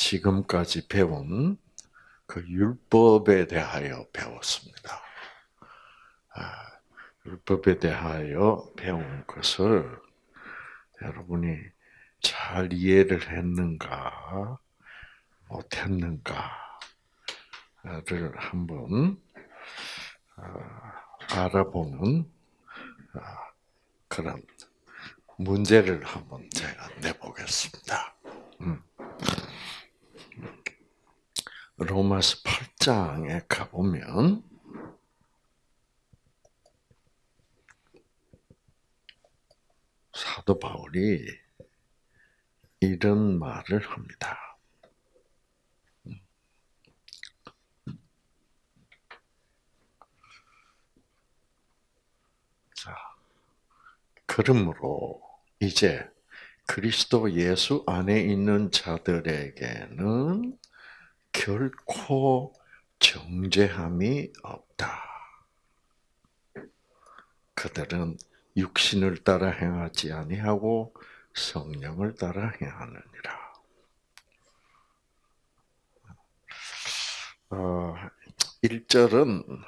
지금까지 배운 그 율법에 대하여 배웠습니다. 아, 율법에 대하여 배운 것을 여러분이 잘 이해를 했는가, 못했는가를 한번 아, 알아보는 아, 그런 문제를 한번 제가 내보겠습니다. 음. 로마서 8장에 가보면 사도 바울이 이런 말을 합니다. 자, 그러므로 이제 그리스도 예수 안에 있는 자들에게는 결코 정죄함이 없다. 그들은 육신을 따라 행하지 아니하고 성령을 따라 행하느니라. 어, 1절은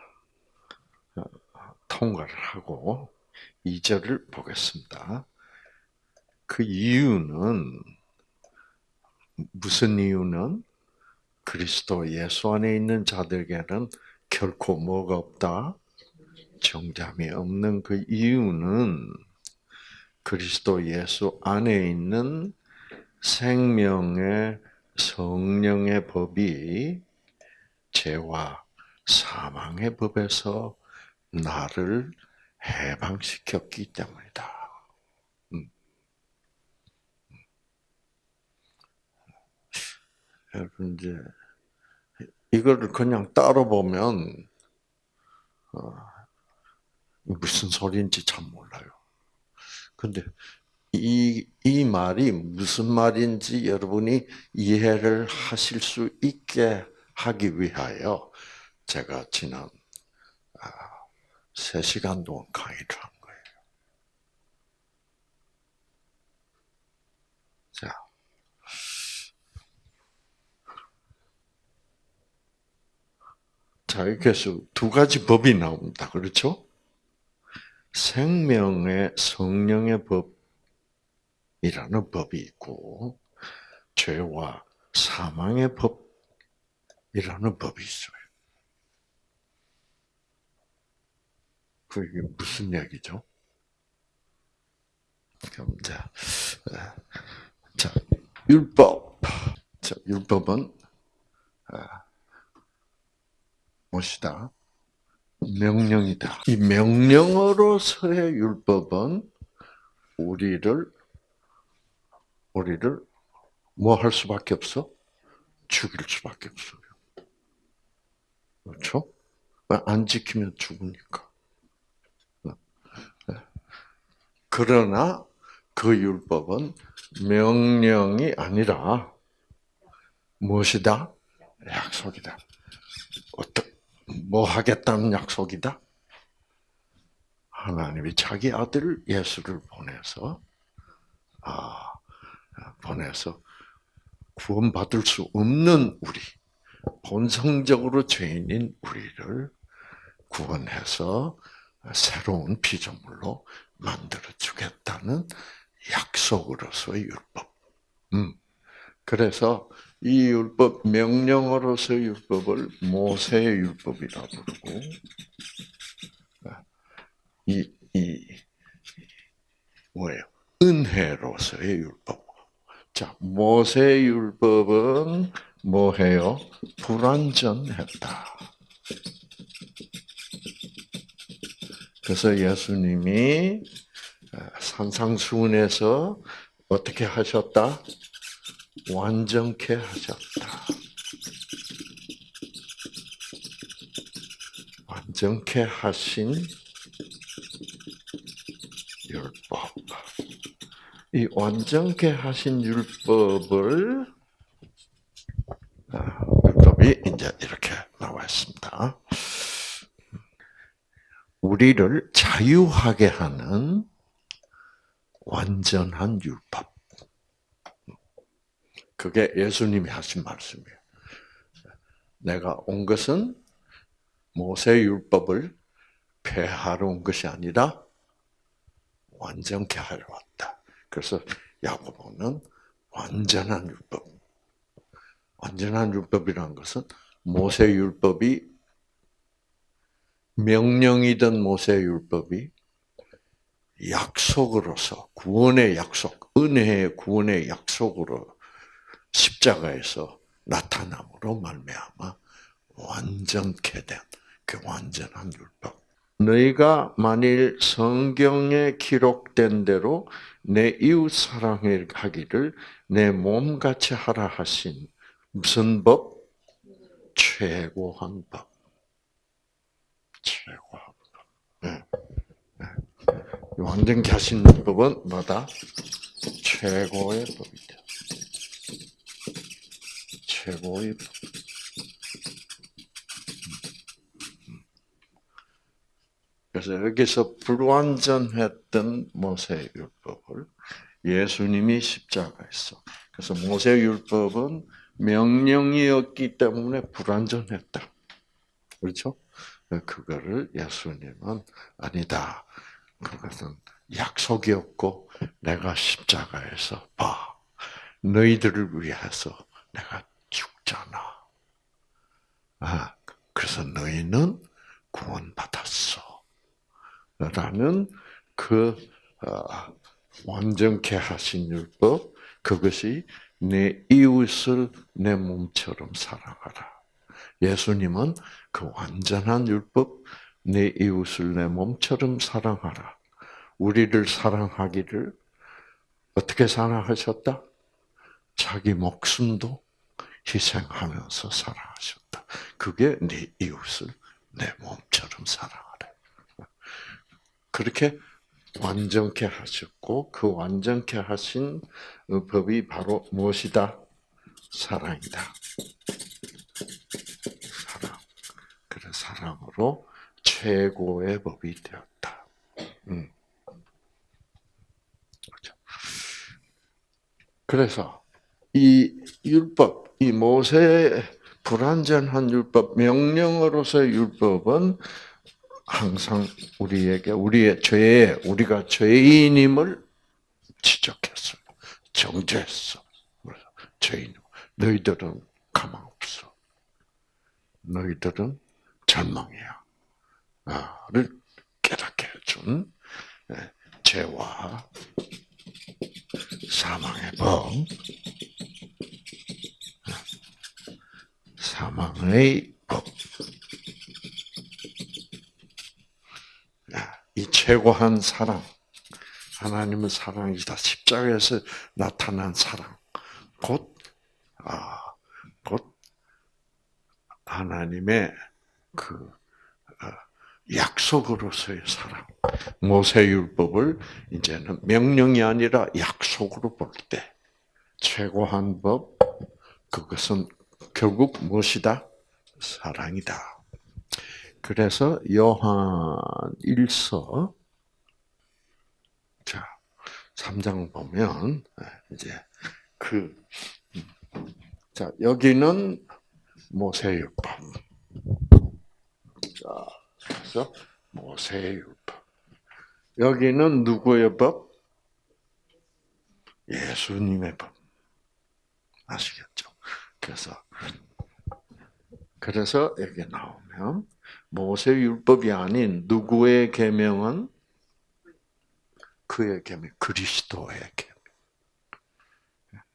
통과를 하고 2절을 보겠습니다. 그 이유는 무슨 이유는 그리스도 예수 안에 있는 자들에게는 결코 뭐가 없다? 정잠이 없는 그 이유는 그리스도 예수 안에 있는 생명의 성령의 법이 죄와 사망의 법에서 나를 해방시켰기 때문이다. 음. 여러분 이제 이거를 그냥 따로 보면 어, 무슨 소리인지 참 몰라요. 근데 이, 이 말이 무슨 말인지 여러분이 이해를 하실 수 있게 하기 위하여 제가 지난 3시간 아, 동안 강의를 한 거예요. 자. 자, 이렇게 해서 두 가지 법이 나옵니다. 그렇죠? 생명의 성령의 법이라는 법이 있고 죄와 사망의 법이라는 법이 있어요. 그게 무슨 얘기죠? 그럼 자, 자 율법. 자, 율법은 아, 무엇이다? 명령이다. 이 명령으로서의 율법은 우리를 우리를 뭐 할 수밖에 없어? 죽일 수밖에 없어요. 그렇죠? 안 지키면 죽으니까. 그러나 그 율법은 명령이 아니라 무엇이다? 약속이다. 어떻게 뭐 하겠다는 약속이다? 하나님이 자기 아들 예수를 보내서 아 보내서 구원받을 수 없는 우리 본성적으로 죄인인 우리를 구원해서 새로운 피조물로 만들어 주겠다는 약속으로서의 율법. 음. 그래서 이 율법 명령으로서 율법을 모세의 율법이라 부르고 이, 이 뭐예요? 은혜로서의 율법. 자, 모세의 율법은 뭐해요? 불완전했다. 그래서 예수님이 산상수훈에서 어떻게 하셨다? 완전케 하셨다. 완전케 하신 율법. 이 완전케 하신 율법을 아, 율법이 이제 이렇게 나와 있습니다. 우리를 자유하게 하는 완전한 율법. 그게 예수님이 하신 말씀이에요. 내가 온 것은 모세 율법을 폐하러 온 것이 아니라 완전케 하려 왔다. 그래서 야고보는 완전한 율법. 완전한 율법이라는 것은 모세 율법이 명령이던 모세 율법이 약속으로서 구원의 약속, 은혜의 구원의 약속으로 십자가에서 나타남으로 말미암아 완전케 된 그 완전한 율법. 너희가 만일 성경에 기록된 대로 내 이웃 사랑하기를 내 몸같이 하라 하신 무슨 법? 최고한 법. 최고한 법. 네. 네. 완전히 하신 법은 뭐다? 최고의 법이다. 최고의 법. 그래서 여기서 불완전했던 모세 율법을 예수님이 십자가에서 그래서 모세 율법은 명령이었기 때문에 불완전했다. 그렇죠? 그거를 예수님은 아니다. 그것은 약속이었고 내가 십자가에서 봐. 너희들을 위해서 내가 죽잖아. 아, 그래서 너희는 구원받았어. 라는 그 어, 완전케 하신 율법 그것이 내 이웃을 내 몸처럼 사랑하라. 예수님은 그 완전한 율법 내 이웃을 내 몸처럼 사랑하라. 우리를 사랑하기를 어떻게 사랑하셨다? 자기 목숨도 희생하면서 사랑하셨다. 그게 네 이웃을 내 몸처럼 사랑하라. 그렇게 완전케 하셨고 그 완전케 하신 법이 바로 무엇이다? 사랑이다. 사랑. 그래 사랑으로 최고의 법이 되었다. 음. 그렇죠. 그래서 이 율법, 이 모세 불완전한 율법, 명령으로서의 율법은 항상 우리에게 우리의 죄에 우리가 죄인임을 지적했어, 정죄했어. 죄인, 너희들은 가망 없어. 너희들은 절망이야. 를 깨닫게 해준 예, 죄와 사망의 법, 사망의 법. 이 최고한 사랑, 하나님은 사랑이다. 십자가에서 나타난 사랑, 곧, 아, 곧 하나님의 그 어, 약속으로서의 사랑. 모세율법을 이제는 명령이 아니라 약속으로 볼 때 최고한 법 그것은 결국 무엇이다? 사랑이다. 그래서 요한 1서 자 3장 보면 네, 이제 그자 음, 여기는 모세율법. 자 그래서 모세율법. 여기는 누구의 법? 예수님의 법. 아시겠죠? 그래서 그래서 여기 나오면 모세 율법이 아닌 누구의 계명은 그의 계명, 그리스도의 계명.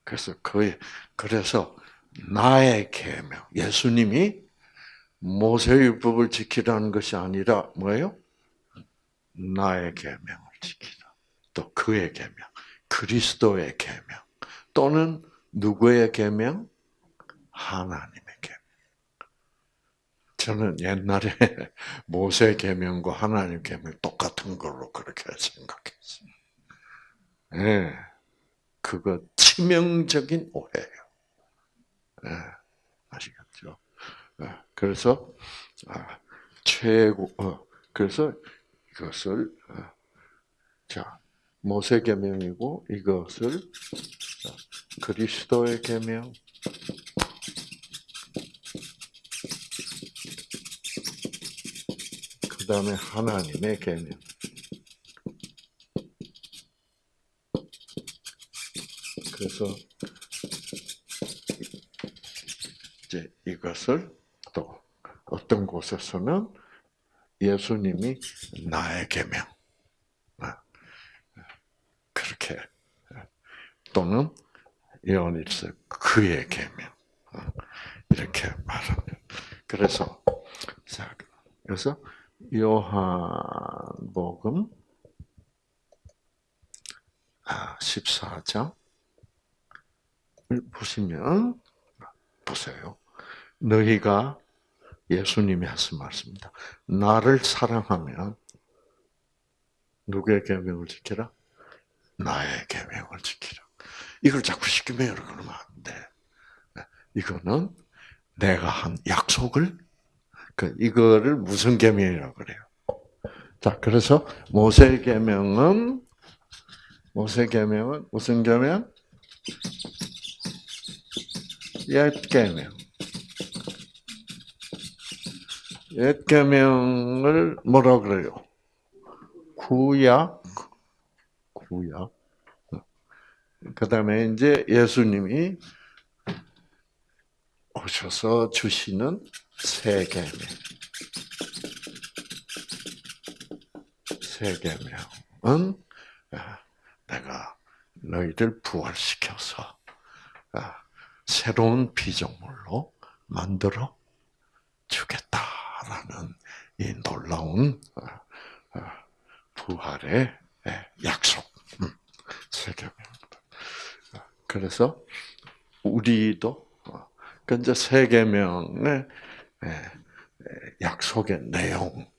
그래서 그의 그래서 나의 계명, 예수님이 모세 율법을 지키라는 것이 아니라 뭐예요? 나의 계명을 지키라. 또 그의 계명, 그리스도의 계명, 또는 누구의 계명? 하나님. 저는 옛날에 모세 계명과 하나님 계명 똑같은 걸로 그렇게 생각했어요. 예, 네, 그거 치명적인 오해예요. 네, 아시겠죠? 네, 그래서 아, 최고 어, 그래서 이것을 어, 자 모세 계명이고 이것을 그리스도의 계명, 그 다음에 하나님의 계명. 그래서 이제 이것을 또 어떤 곳에서는 예수님이 나의 계명 아, 그렇게 또는 요한일서 그의 계명 아, 이렇게 말합니다. 그래서 자 그래서 요한복음 14장 보시면 보세요. 너희가 예수님이 하신 말씀입니다. 나를 사랑하면 누구의 계명을 지키라? 나의 계명을 지키라. 이걸 자꾸 시키면 그러면 안 돼. 이거는 내가 한 약속을 그 이거를 무슨 계명이라고 그래요? 자, 그래서 모세 계명은 모세 계명은 무슨 계명? 옛 계명. 옛 계명을 뭐라 그래요? 구약, 구약. 그 다음에 이제 예수님이 오셔서 주시는 새 계명. 새 계명은 내가 너희를 부활시켜서 새로운 피조물로 만들어 주겠다라는 이 놀라운 부활의 약속. 음, 새 계명. 그래서 우리도 근데 세 계명의 약속의 내용,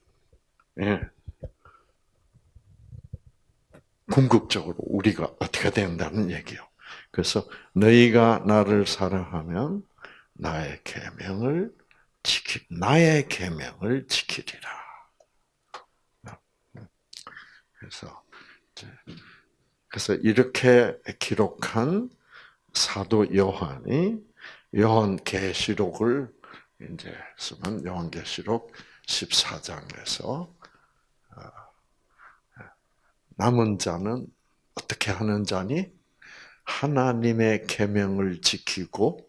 궁극적으로 우리가 어떻게 된다는 얘기요. 그래서 너희가 나를 사랑하면 나의 계명을 지키 나의 계명을 지키리라. 그래서 그래서 이렇게 기록한 사도 요한이 요한 계시록을 이제 쓰면 요한계시록 14장에서 남은 자는 어떻게 하는 자니? 하나님의 계명을 지키고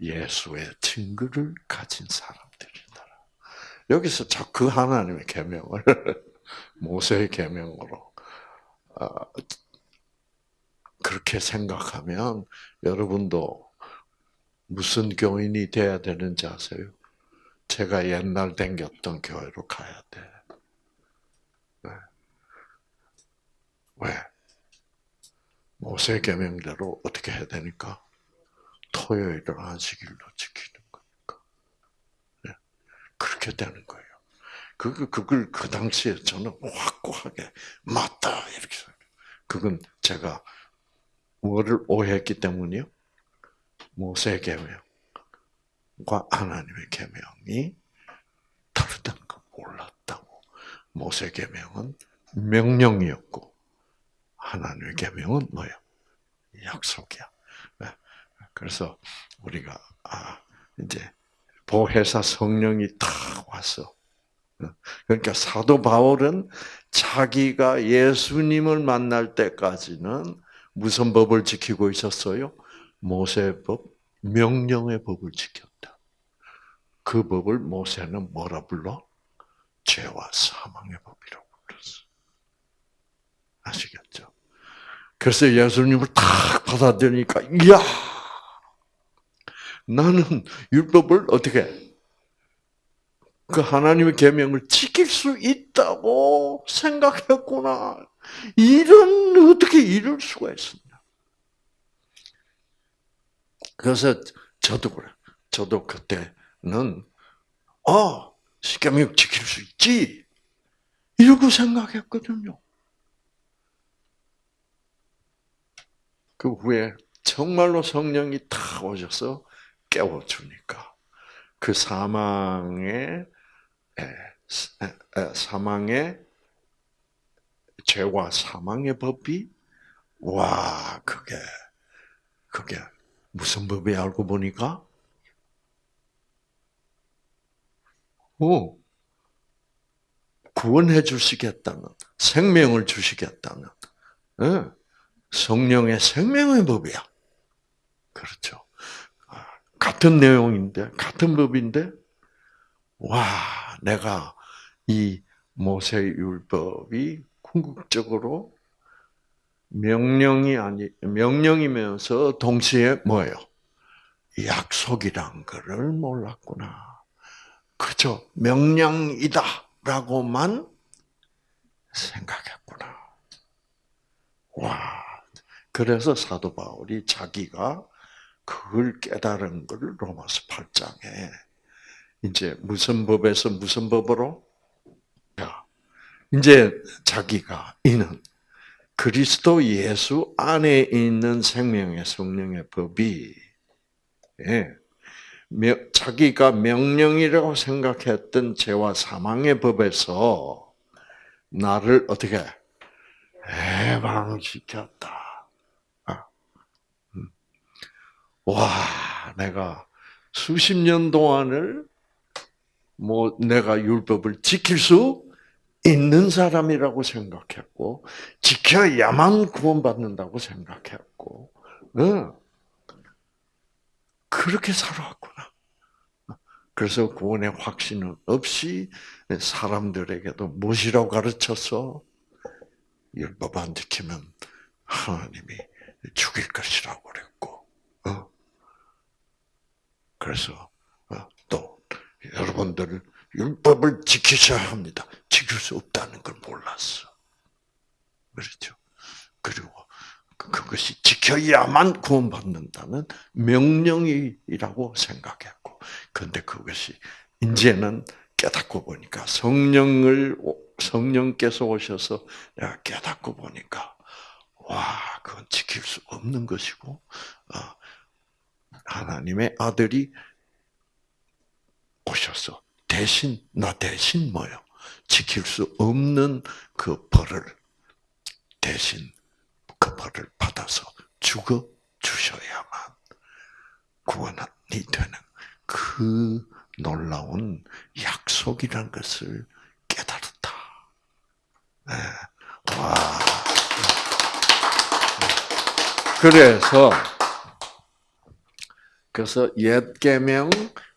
예수의 증거를 가진 사람들이다. 여기서 그 하나님의 계명을 모세의 계명으로 그렇게 생각하면 여러분도 무슨 교인이 돼야 되는지 아세요? 제가 옛날 댕겼던 교회로 가야 돼. 네. 왜? 모세 계명대로 어떻게 해야 되니까? 토요일을 안식일로 지키는 거니까. 네. 그렇게 되는 거예요. 그, 그걸 그 당시에 저는 확고하게 맞다 이렇게 생각해요. 그건 제가 뭐를 오해했기 때문이요? 모세 계명과 하나님의 계명이 다르다는 걸 몰랐다고. 모세 계명은 명령이었고 하나님의 계명은 뭐예요? 약속이야. 네. 그래서 우리가 아 이제 보혜사 성령이 탁 왔어. 그러니까 사도 바울은 자기가 예수님을 만날 때까지는 무슨 법을 지키고 있었어요? 모세법, 명령의 법을 지켰다. 그 법을 모세는 뭐라 불러? 죄와 사망의 법이라고 불렀어. 아시겠죠? 그래서 예수님을 딱 받아들이니까, 이야! 나는 율법을 어떻게 그 하나님의 계명을 지킬 수 있다고 생각했구나. 이런 어떻게 이럴 수가 있었냐? 그래서 저도 그래. 저도 그때는 어 십계명 지킬 수 있지 이러고 생각했거든요. 그 후에 정말로 성령이 탁 오셔서 깨워주니까 그 사망의 사망의 죄와 사망의 법이 와 그게 그게 무슨 법이 알고 보니까? 오, 구원해 주시겠다는, 생명을 주시겠다는, 예, 성령의 생명의 법이야. 그렇죠. 아, 같은 내용인데, 같은 법인데, 와, 내가 이 모세율법이 궁극적으로 명령이 아니 명령이면서 동시에 뭐예요? 약속이란 것을 몰랐구나. 그저 명령이다라고만 생각했구나. 와. 그래서 사도 바울이 자기가 그걸 깨달은 것을 로마서 8장에 이제 무슨 법에서 무슨 법으로? 이제 자기가 이는 그리스도 예수 안에 있는 생명의 성령의 법이 예, 자기가 명령이라고 생각했던 죄와 사망의 법에서 나를 어떻게 해방시켰다. 아, 음. 와, 내가 수십 년 동안을 뭐 내가 율법을 지킬 수 있는 사람이라고 생각했고 지켜야만 구원받는다고 생각했고 응. 그렇게 살아왔구나. 그래서 구원의 확신은 없이 사람들에게도 무엇이라고 가르쳐서 율법 안 지키면 하나님이 죽일 것이라고 그랬고 어. 그래서 어, 또 여러분들 율법을 지키셔야 합니다. 지킬 수 없다는 걸 몰랐어. 그렇죠. 그리고 그것이 지켜야만 구원받는다는 명령이라고 생각했고, 그런데 그것이 이제는 깨닫고 보니까 성령을 성령께서 오셔서 내가 깨닫고 보니까 와, 그건 지킬 수 없는 것이고 어, 하나님의 아들이 오셔서 대신 나 대신 뭐요? 지킬 수 없는 그 벌을 대신 그 벌을 받아서 죽어 주셔야만 구원이 되는 그 놀라운 약속이란 것을 깨달았다. 네. 와. 그래서 그래서 옛 계명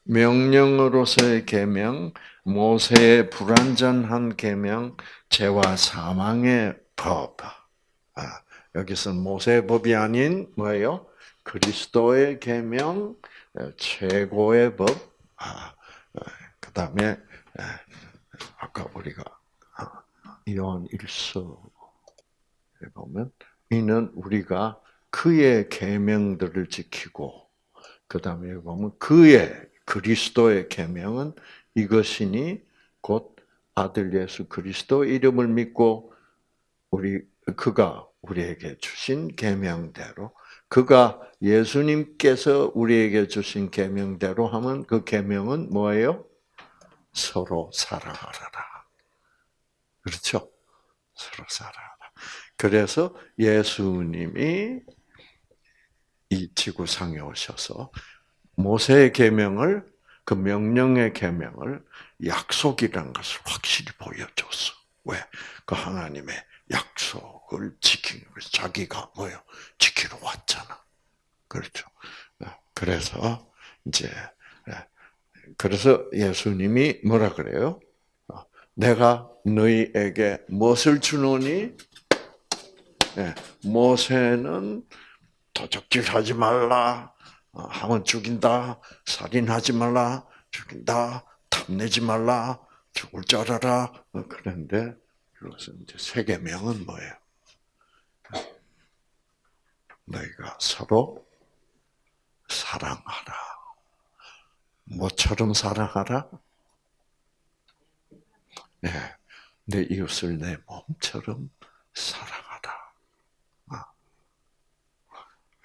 명령으로서의 계명, 모세의 불완전한 계명, 죄와 사망의 법. 아, 여기서 모세의 법이 아닌 뭐예요? 그리스도의 계명, 최고의 법. 아, 그 다음에 아까 우리가 요한 일서 보면 이는 우리가 그의 계명들을 지키고 그 다음에 보면 그의 그리스도의 계명은 이것이니 곧 아들 예수 그리스도 이름을 믿고 우리 그가 우리에게 주신 계명대로 그가 예수님께서 우리에게 주신 계명대로 하면 그 계명은 뭐예요? 서로 사랑하라. 그렇죠? 서로 사랑하라. 그래서 예수님이 이 지구상에 오셔서 모세의 계명을 그 명령의 계명을 약속이라는 것을 확실히 보여줬어. 왜? 그 하나님의 약속을 지키는 거 자기가 뭐요? 지키러 왔잖아. 그렇죠. 네. 그래서 이제 네. 그래서 예수님이 뭐라 그래요? 어, 내가 너희에게 무엇을 주노니? 네. 모세는 도적질하지 말라. 어, 하면 죽인다, 살인하지 말라, 죽인다, 탐내지 말라, 죽을 줄 알아라. 어, 그런데 그것은 이제 세계명은 뭐예요? 너희가 서로 사랑하라. 뭐처럼 사랑하라? 네, 내 이웃을 내 몸처럼 사랑하라. 아.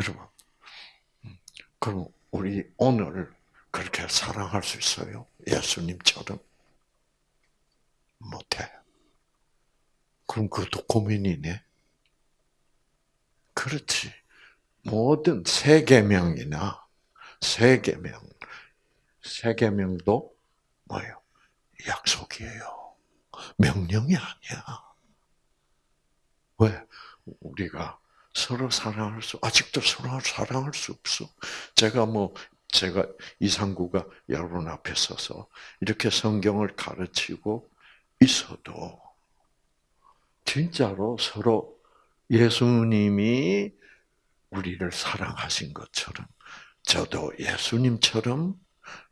여러분, 그럼 우리 오늘 그렇게 사랑할 수 있어요? 예수님처럼? 못해. 그럼 그것도 고민이네. 그렇지. 모든 세 계명이나 세 계명, 세 계명도 뭐예요? 약속이에요. 명령이 아니야. 왜? 우리가 서로 사랑할 수, 아직도 서로 사랑할 수 없어. 제가 뭐, 제가 이상구가 여러분 앞에 서서 이렇게 성경을 가르치고 있어도, 진짜로 서로 예수님이 우리를 사랑하신 것처럼, 저도 예수님처럼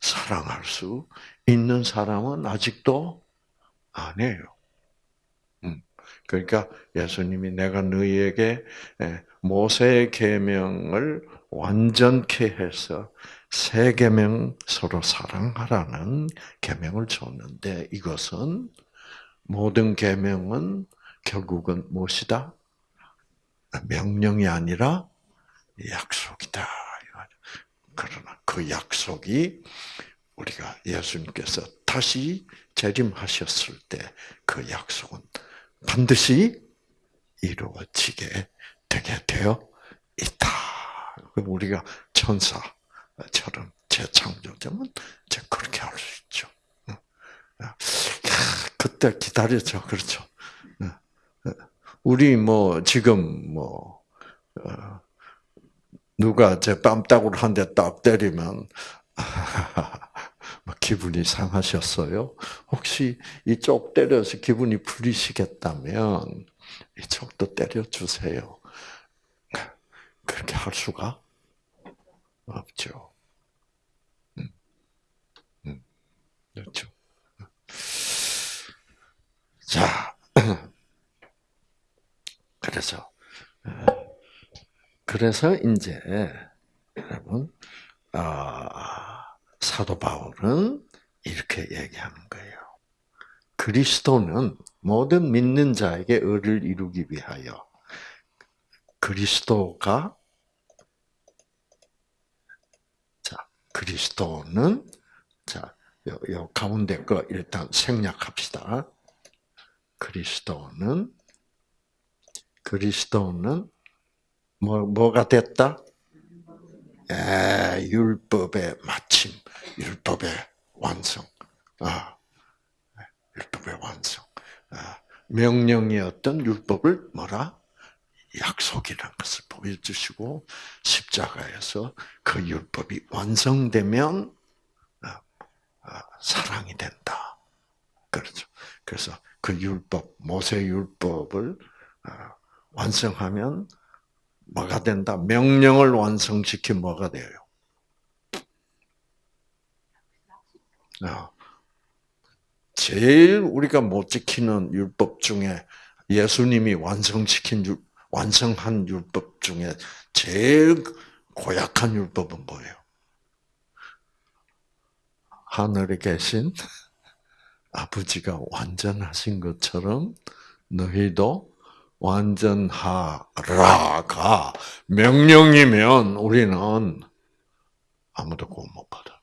사랑할 수 있는 사람은 아직도 아니에요. 음. 그러니까 예수님이 내가 너희에게 예, 모세의 계명을 완전케 해서 세 계명 서로 사랑하라는 계명을 줬는데 이것은 모든 계명은 결국은 무엇이다? 명령이 아니라 약속이다. 그러나 그 약속이 우리가 예수님께서 다시 재림하셨을 때 그 약속은 반드시 이루어지게 되게 되어 있다. 우리가 천사처럼 재창조되면 이제 그렇게 할 수 있죠. 그때 기다렸죠. 그렇죠. 우리 뭐 지금 뭐 어, 누가 제 뺨따구를 한 대 딱 때리면 뭐 기분이 상하셨어요? 혹시 이쪽 때려서 기분이 풀리시겠다면 이쪽도 때려주세요. 그렇게 할 수가 없죠. 음, 음, 그렇죠. 자, 그래서 그래서 이제 여러분 아, 사도 바울은 이렇게 얘기하는 거예요. 그리스도는 모든 믿는 자에게 의를 이루기 위하여 그리스도가 자 그리스도는 자 요, 요 가운데 거 일단 생략합시다. 그리스도는 그리스도는 뭐 뭐가 됐다? 예, 율법의 마침, 율법의 완성. 아, 율법의 완성. 아, 명령이었던 율법을 뭐라? 약속이라는 것을 보여주시고 십자가에서 그 율법이 완성되면 아, 아, 사랑이 된다. 그렇죠. 그래서 그 율법, 모세 율법을 아, 완성하면 뭐가 된다? 명령을 완성시킨 뭐가 돼요? 어. 제일 우리가 못 지키는 율법 중에 예수님이 완성시킨 율, 완성한 율법 중에 제일 고약한 율법은 뭐예요? 하늘에 계신 아버지가 완전하신 것처럼 너희도 완전하라가 명령이면 우리는 아무도 구원 못 받아.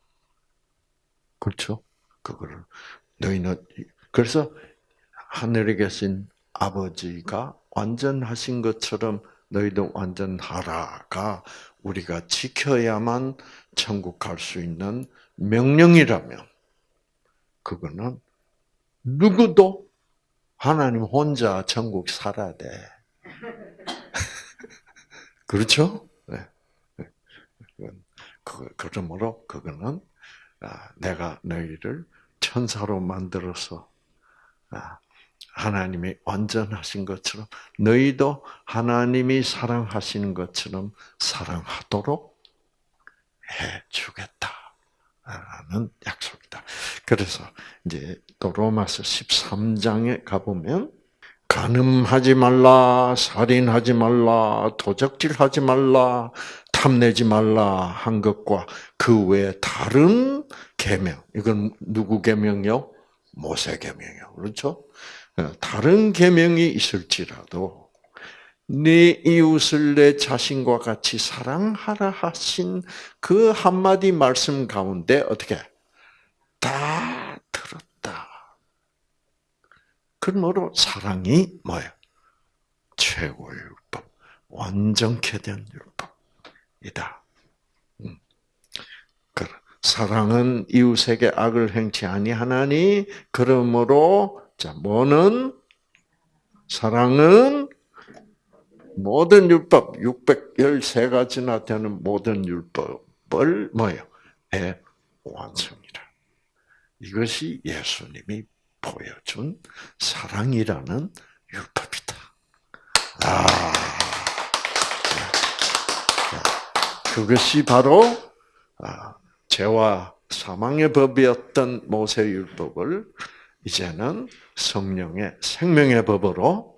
그렇죠? 그거를 너희는 그래서 하늘에 계신 아버지가 완전하신 것처럼 너희도 완전하라가 우리가 지켜야만 천국 갈 수 있는 명령이라면 그거는 누구도 하나님 혼자 천국 살아야 돼. 그렇죠? 네. 그, 그러므로 그거는 아, 내가 너희를 천사로 만들어서 아, 하나님이 완전하신 것처럼 너희도 하나님이 사랑하시는 것처럼 사랑하도록 해 주겠다. 라는 약속이다. 그래서 이제 또 로마서 13장에 가보면 간음하지 말라, 살인하지 말라, 도적질하지 말라, 탐내지 말라 한 것과 그 외에 다른 계명. 이건 누구 계명이요? 모세 계명이요. 그렇죠? 어, 다른 계명이 있을지라도 네 이웃을 내 자신과 같이 사랑하라 하신 그 한마디 말씀 가운데 어떻게 다 들었다. 그러므로 사랑이 뭐예요? 최고의 율법, 완전케 된 율법. 이다. 음. 사랑은 이웃에게 악을 행치 아니하나니 그러므로 자 뭐는 사랑은 모든 율법 613가지나 되는 모든 율법을 뭐예요? 의 완성이라. 이것이 예수님이 보여준 사랑이라는 율법이다. 아, 그것이 바로 아, 죄와 사망의 법이었던 모세 율법을 이제는 성령의 생명의 법으로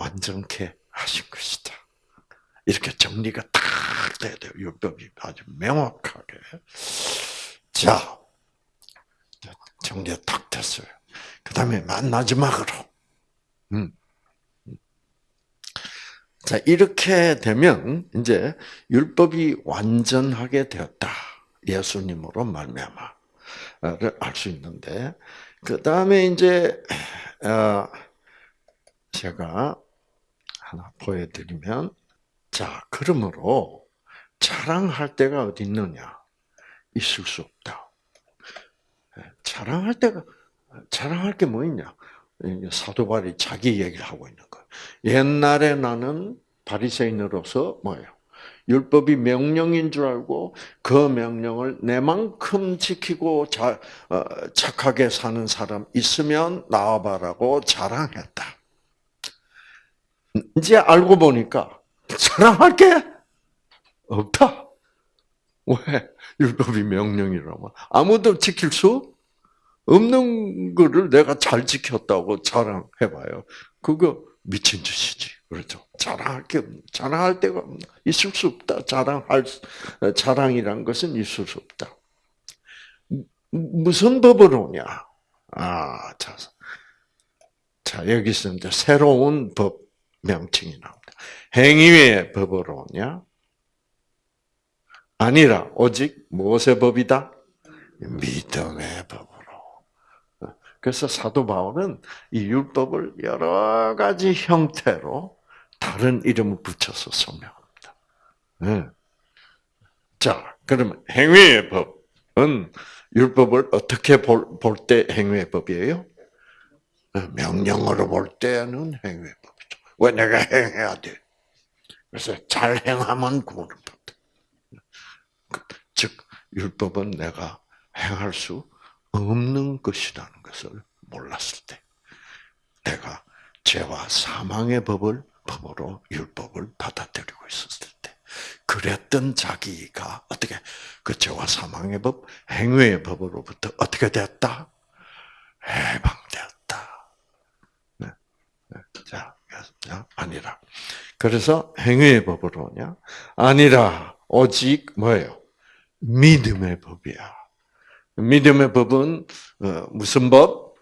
완전케 하신 것이다. 이렇게 정리가 딱 돼야 돼요. 율법이 아주 명확하게. 자, 정리가 딱 됐어요. 그 다음에 마지막으로. 음. 자, 이렇게 되면 이제 율법이 완전하게 되었다. 예수님으로 말미암아를 알 수 있는데 그 다음에 이제 어, 제가 하나 보여드리면 자 그러므로 자랑할 때가 어디 있느냐 있을 수 없다. 예, 자랑할 때가 자랑할 게 뭐 있냐? 사도 바울이 자기 얘기를 하고 있는 거예요. 옛날에 나는 바리새인으로서 뭐예요? 율법이 명령인 줄 알고 그 명령을 내만큼 지키고 자, 어, 착하게 사는 사람 있으면 나와봐라고 자랑했다. 이제 알고 보니까 자랑할 게 없다. 왜? 율법이 명령이라면 아무도 지킬 수 없는 거를 내가 잘 지켰다고 자랑해봐요. 그거 미친 짓이지. 그렇죠. 자랑할 게 자랑할 데가 있을 수 없다. 자랑할 자랑이란 것은 있을 수 없다. 무슨 법으로냐? 아, 자, 자 여기서 이제 새로운 법 명칭이 나옵니다. 행위의 법으로냐? 아니라 오직 무엇의 법이다? 믿음의 법으로. 그래서 사도 바울은 이 율법을 여러 가지 형태로 다른 이름을 붙여서 설명합니다. 네. 자, 그러면 행위의 법은 율법을 어떻게 볼 때 행위의 법이에요? 명령으로 볼 때는 행위의 법이죠. 왜 내가 행해야 돼? 그래서 잘 행하면 구원을 받다. 즉, 율법은 내가 행할 수 없는 것이라는 것을 몰랐을 때, 내가 죄와 사망의 법을 법으로 율법을 받아들이고 있었을 때, 그랬던 자기가 어떻게 그 죄와 사망의 법, 행위의 법으로부터 어떻게 됐다? 해방되었다. 네. 네. 자, 아니라. 그래서 행위의 법으로냐? 아니라 오직 뭐예요? 믿음의 법이야. 믿음의 법은 어, 무슨 법?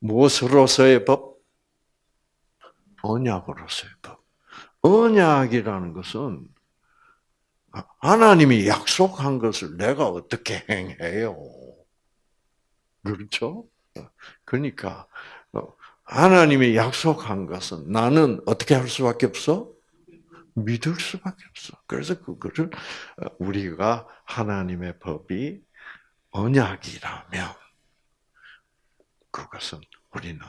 무엇으로서의 법? 언약으로서의 법. 언약이라는 것은 하나님이 약속한 것을 내가 어떻게 행해요? 그렇죠? 그러니까 어, 하나님이 약속한 것은 나는 어떻게 할 수밖에 없어? 믿을 수밖에 없어. 그래서 그거를 어, 우리가 하나님의 법이 언약이라면 그것은 우리는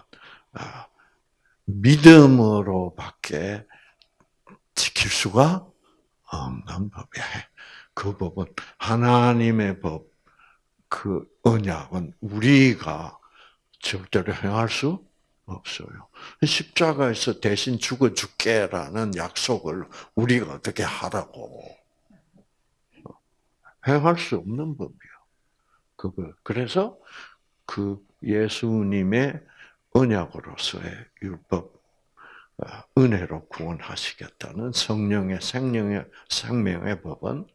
아, 믿음으로밖에 지킬 수가 없는 법이야. 그 법은 하나님의 법, 그 언약은 우리가 절대로 행할 수 없어요. 십자가에서 대신 죽어 죽게라는 약속을 우리가 어떻게 하라고 행할 수 없는 법이요. 그거. 그래서 그 예수님의 언약으로서의 율법, 어, 은혜로 구원하시겠다는 성령의 생명의 생명의 법은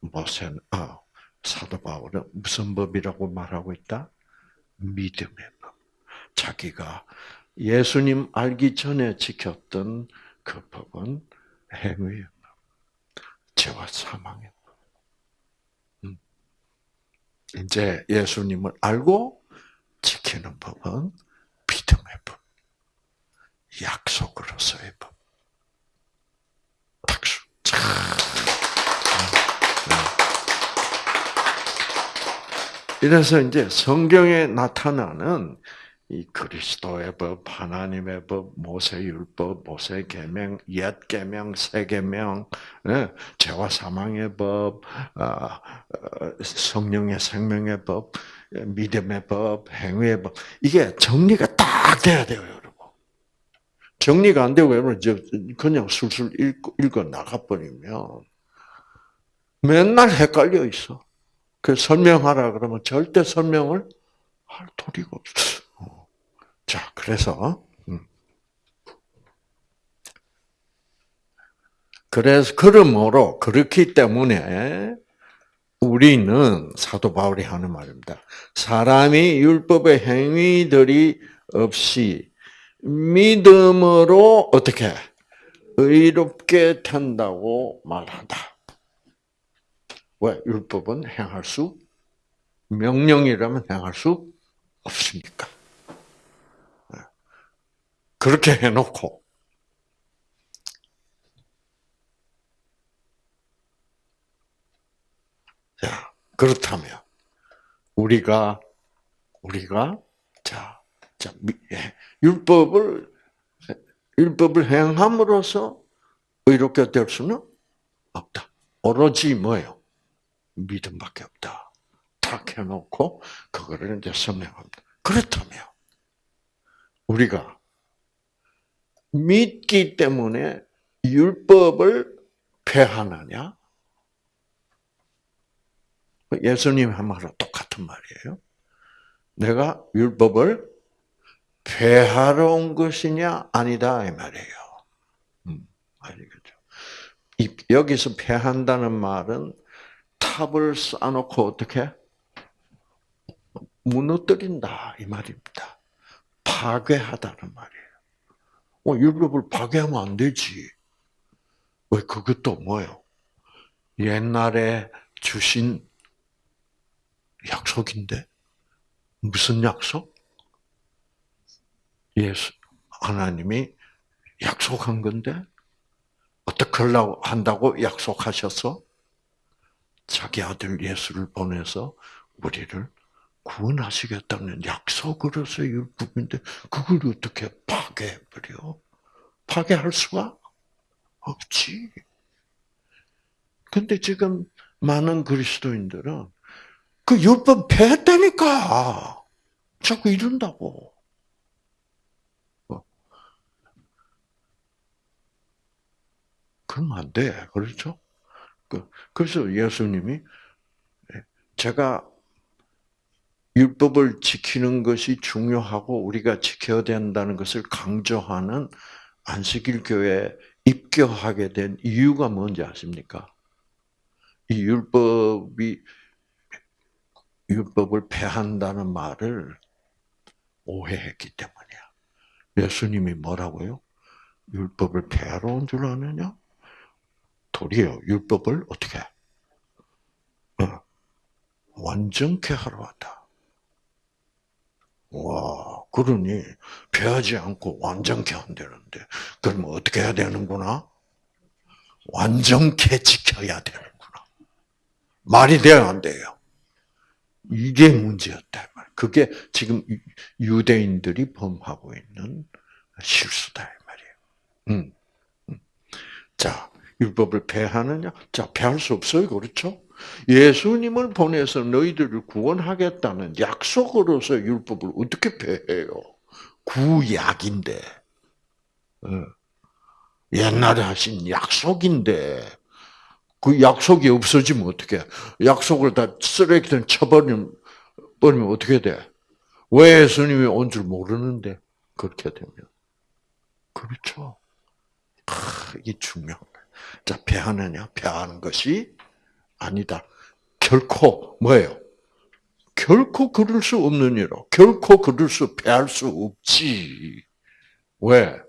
모세, 아, 사도 바울은 무슨 법이라고 말하고 있다? 믿음의 법. 자기가 예수님 알기 전에 지켰던 그 법은 행위의 법, 죄와 사망의 법. 음. 이제 예수님을 알고 지키는 법은 믿음의 법, 약속으로서의 법. 박수. 음. 이래서 이제 성경에 나타나는 이 그리스도의 법, 하나님의 법, 모세율법, 모세 계명, 옛 계명, 새 계명, 예, 죄와 사망의 법, 아, 어, 성령의 생명의 법, 믿음의 법, 행위의 법 이게 정리가 딱 돼야 돼요, 여러분. 정리가 안 되고 여러분 그냥 술술 읽고 읽어 나가 버리면 맨날 헷갈려 있어. 그 설명하라 그러면 절대 설명을 할 도리가 없어. 자, 그래서 음. 그래서 그러므로 그렇기 때문에 우리는 사도 바울이 하는 말입니다. 사람이 율법의 행위들이 없이 믿음으로 어떻게 의롭게 된다고 말한다. 왜 율법은 행할 수 명령이라면 행할 수 없으니까. 그렇게 해놓고 자 그렇다면 우리가 우리가 자, 자 예, 율법을 율법을 행함으로써 의롭게 될 수는 없다. 오로지 뭐예요? 믿음밖에 없다. 탁 해놓고 그거를 이제 설명합니다. 그렇다면 우리가 믿기 때문에 율법을 폐하느냐? 예수님 한 말과 똑같은 말이에요. 내가 율법을 폐하러 온 것이냐? 아니다. 이 말이에요. 음, 아니겠죠. 여기서 폐한다는 말은 탑을 쌓아놓고 어떻게? 무너뜨린다. 이 말입니다. 파괴하다는 말이에요. 어, 율법을 파괴하면 안 되지. 왜 그것도 뭐예요? 옛날에 주신 약속인데 무슨 약속? 예수 하나님이 약속한 건데 어떻게 하려고 한다고 약속하셔서 자기 아들 예수를 보내서 우리를 구원하시겠다는 약속으로서 율법인데 그걸 어떻게 파괴해버려? 파괴할 수가 없지. 근데 지금 많은 그리스도인들은 그 율법 폐했다니까. 자꾸 이런다고. 어. 그러면 안 돼. 그렇죠? 그, 그래서 예수님이 제가 율법을 지키는 것이 중요하고 우리가 지켜야 된다는 것을 강조하는 안식일 교회에 입교하게 된 이유가 뭔지 아십니까? 이 율법이 율법을 폐한다는 말을 오해했기 때문이야. 예수님이 뭐라고요? 율법을 폐하러 온 줄 아느냐? 도리어 율법을 어떻게? 어, 완전케 하러 왔다. 와, 그러니 배하지 않고 완전케 한다는데 그러면 어떻게 해야 되는구나? 완전케 지켜야 되는구나. 말이 돼요, 안 돼요? 이게 문제였다 말. 그게 지금 유대인들이 범하고 있는 실수다 이 말이에요. 음, 음. 자, 율법을 폐하느냐? 자, 폐할 수 없어요, 그렇죠? 예수님을 보내서 너희들을 구원하겠다는 약속으로서 율법을 어떻게 폐해요? 구약인데. 어. 옛날에 하신 약속인데 그 약속이 없어지면 어떻게? 약속을 다 쓰레기통 쳐버리면 버리면 어떻게 돼? 왜 예수님이 온 줄 모르는데 그렇게 되면 그렇죠. 아, 이게 중요한 거예요. 자, 배하느냐? 배하는 것이 아니다. 결코 뭐예요? 결코 그럴 수 없는 일로 결코 그럴 수 패할 수 없지. 왜?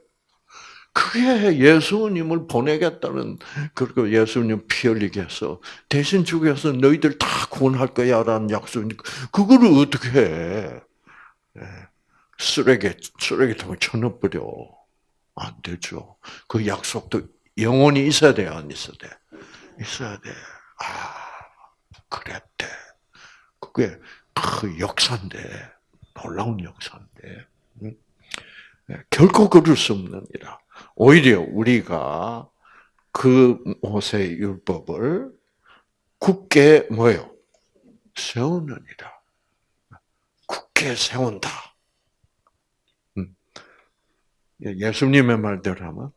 그게 예수님을 보내겠다는 그리고 예수님 피 흘리게 해서 대신 죽여서 너희들 다 구원할 거야라는 약속이니까 그거를 어떻게 해? 예. 쓰레기 쓰레기통에 쳐넣어버려 안 되죠. 그 약속도 영원히 있어야 돼, 안 있어야 돼? 있어야 돼. 아, 그랬대. 그게 그 역사인데 놀라운 역사인데 음? 네, 결코 그럴 수 없는 이라. 오히려 우리가 그 모세 율법을 굳게 뭐요? 세우느니라. 굳게 세운다. 음. 예수님의 말대로 하면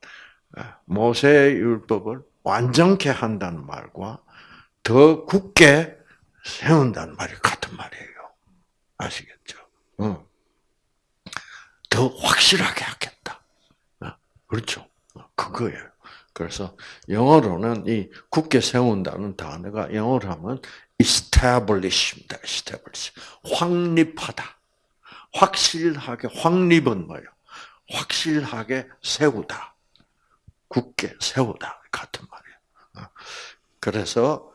모세 율법을 완전케 한다는 말과 더 굳게 세운다는 말이 같은 말이에요. 아시겠죠? 어. 더 확실하게 하겠다. 어, 그렇죠? 어, 그거예요. 그래서 영어로는 이 굳게 세운다는 단어가 영어로 하면 establish입니다. establish. 확립하다. 확실하게 확립은 뭐예요? 확실하게 세우다. 굳게 세우다 같은 말이에요. 그래서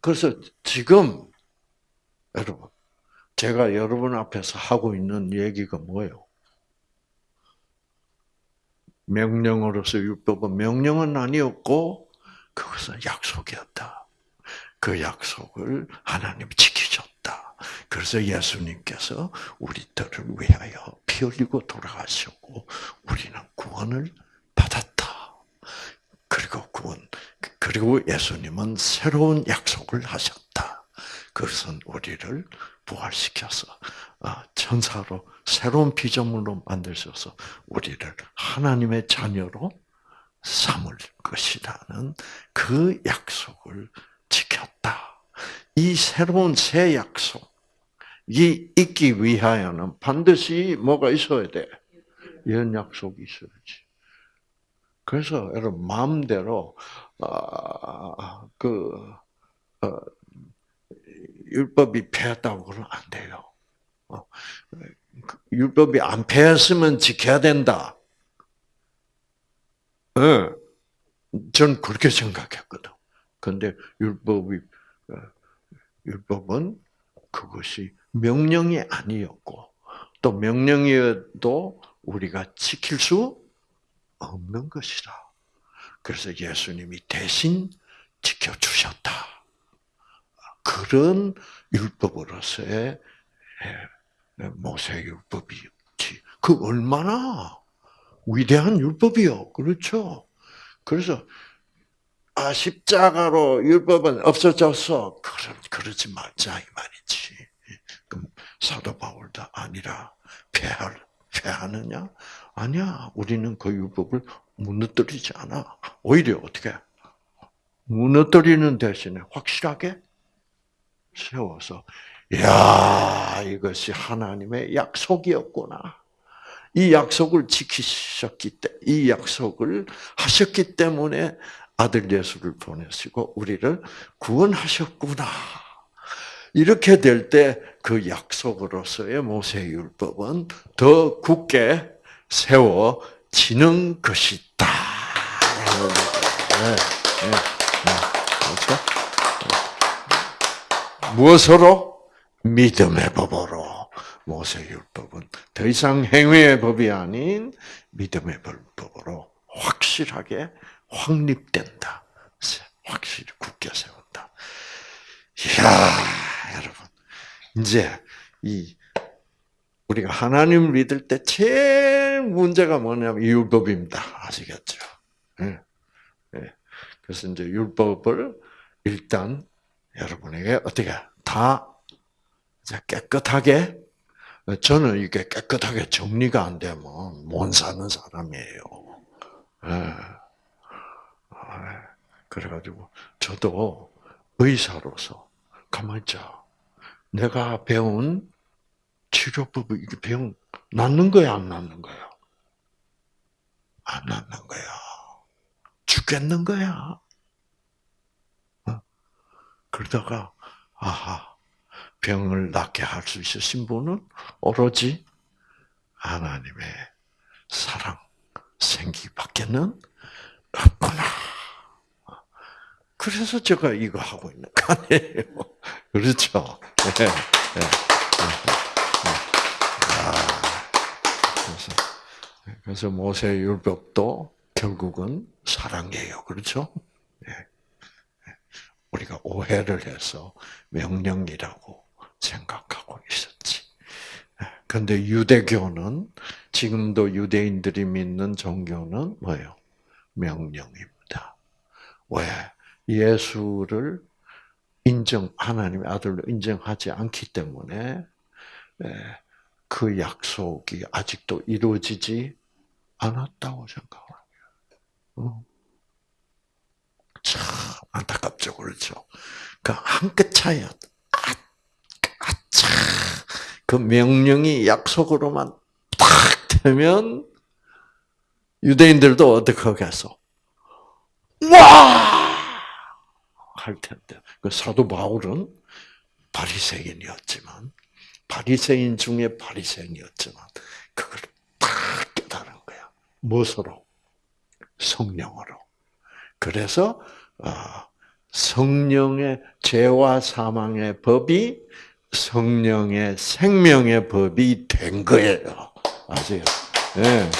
그래서 지금 여러분 제가 여러분 앞에서 하고 있는 얘기가 뭐예요? 명령으로서 율법은 명령은 아니었고 그것은 약속이었다. 그 약속을 하나님 지키셨다. 그래서 예수님께서 우리들을 위하여 피 흘리고 돌아가셨고 우리는 구원을 받았다. 그리고 구원 그리고 예수님은 새로운 약속을 하셨다. 그것은 우리를 부활시켜서 아, 천사로 새로운 피조물로 만드셔서 우리를 하나님의 자녀로 삼을 것이라는 그 약속을 지켰다. 이 새로운 새 약속이 있기 위하여는 반드시 뭐가 있어야 돼? 이런 약속이 있어야지. 그래서 여러분 마음대로 어, 그 어, 율법이 패했다고 그러면 안 돼요. 어, 율법이 안 패했으면 지켜야 된다. 예. 네. 전 그렇게 생각했거든. 근데 율법이 어, 율법은 그것이 명령이 아니었고 또 명령이어도 우리가 지킬 수 없는 것이다. 그래서 예수님이 대신 지켜주셨다. 그런 율법으로서의 예, 모세 율법이었지. 그 얼마나 위대한 율법이요. 그렇죠. 그래서 아 십자가로 율법은 없어졌어. 그럼 그러지 말자 이 말이지. 그럼 사도 바울도 아니라 폐할 폐하느냐? 아니야. 우리는 그 율법을 무너뜨리지 않아. 오히려 어떻게 무너뜨리는 대신에 확실하게 세워서 야 이것이 하나님의 약속이었구나. 이 약속을 지키셨기 때문에 이 약속을 하셨기 때문에 아들 예수를 보내시고 우리를 구원하셨구나. 이렇게 될 때 그 약속으로서의 모세율법은 더 굳게 세워지는 것이다. 네, 네, 네. 그렇죠? 무엇으로? 믿음의 법으로. 모세율법은 더 이상 행위의 법이 아닌 믿음의 법으로 확실하게 확립된다. 확실히 굳게 세운다. 이야, 여러분. 이제 이 우리가 하나님을 믿을 때 제일 문제가 뭐냐면 율법입니다. 아시겠죠? 네. 네. 그래서 이제 율법을 일단 여러분에게 어떻게 다 깨끗하게 저는 이게 깨끗하게 정리가 안 되면 못 사는 사람이에요. 네. 그래가지고 저도 의사로서 가만 있자. 내가 배운 치료법이 이게 병 낫는 거야 안 낫는 거야? 안 낫는 거야. 죽겠는 거야. 그러다가 아하 병을 낫게 할 수 있으신 분은 오로지 하나님의 사랑 생기밖에는 없구나. 그래서 제가 이거 하고 있는 거 아니에요. 그렇죠? 네, 네, 그래서, 모세 율법도 결국은 사랑이에요. 그렇죠? 우리가 오해를 해서 명령이라고 생각하고 있었지. 근데 유대교는 지금도 유대인들이 믿는 종교는 뭐예요? 명령입니다. 왜? 예수를 인정 하나님의 아들로 인정하지 않기 때문에 그 약속이 아직도 이루어지지 않았다고 생각합니다. 참 안타깝죠, 그렇죠? 그한 끗 차이야. 아, 아차. 그 명령이 약속으로만 딱 되면 유대인들도 어떻게 하겠어? 와! 할 텐데. 그 사도 바울은 바리새인이었지만 바리새인 중에 바리새인이었지만 그걸 딱 깨달은 거야. 무엇으로? 성령으로. 그래서 어, 성령의 죄와 사망의 법이 성령의 생명의 법이 된 거예요. 아세요? 네.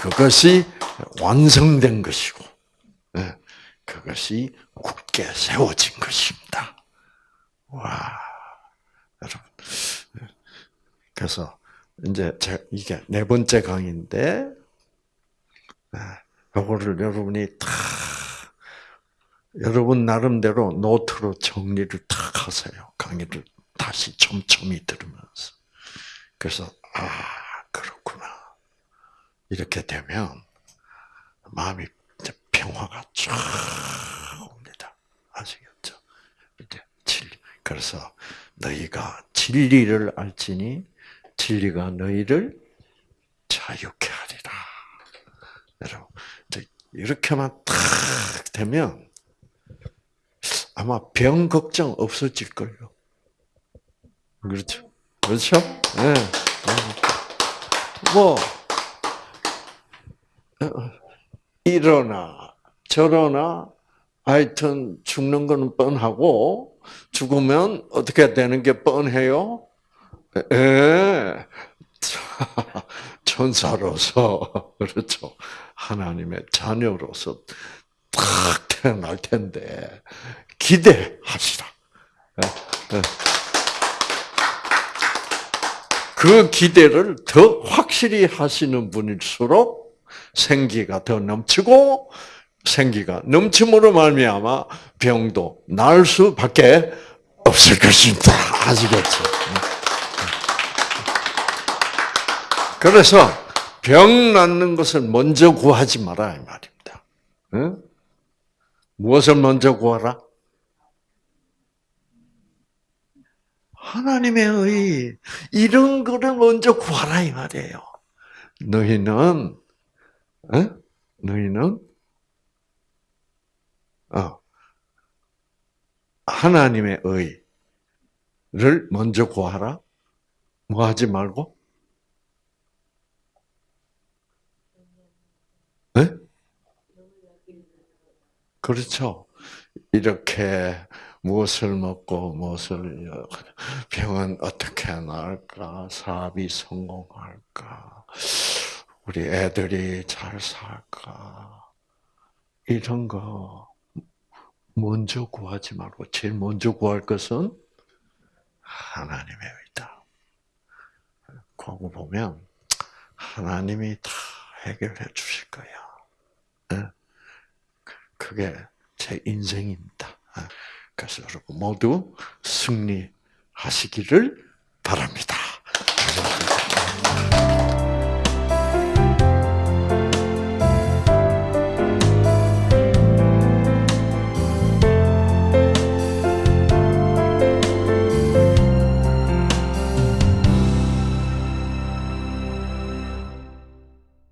그것이 완성된 것이고, 네. 그것이 굳게 세워진 것입니다. 와. 그래서 이제 이게 네 번째 강의인데, 이거를 여러분이 다 여러분 나름대로 노트로 정리를 탁 하세요. 강의를 다시 촘촘히 들으면서. 그래서 아 그렇구나. 이렇게 되면 마음이 평화가 쫙 옵니다. 아시겠죠? 이제. 그래서 너희가 진리를 알지니 진리가 너희를 자유케 하리라. 여러분, 이렇게만 탁 되면 아마 병 걱정 없어질 거예요. 그렇죠? 그렇죠? 네. 뭐 이러나 저러나 하여튼 죽는 거는 뻔하고 죽으면 어떻게 되는 게 뻔해요? 예. 천사로서 그렇죠. 하나님의 자녀로서 딱 태어날 텐데 기대하시라. 예, 예. 그 기대를 더 확실히 하시는 분일수록 생기가 더 넘치고 생기가 넘침으로 말미암아 병도 나을 수밖에 없을 것입니다. 아시겠죠? 그래서 병 낫는 것을 먼저 구하지 마라 이 말입니다. 응? 무엇을 먼저 구하라? 하나님의 의 이런 거를 먼저 구하라 이 말이에요. 너희는 어? 너희는 어, 하나님의 의를 먼저 구하라. 뭐 하지 말고? 네? 그렇죠. 이렇게 무엇을 먹고 무엇을 병은 어떻게 나을까? 사업이 성공할까? 우리 애들이 잘 살까? 이런 거 먼저 구하지 말고 제일 먼저 구할 것은 하나님의 의다. 그거 보면 하나님이 다 해결해 주실 거야. 예? 그게 제 인생입니다. 예? 그래서 여러분 모두 승리하시기를 바랍니다.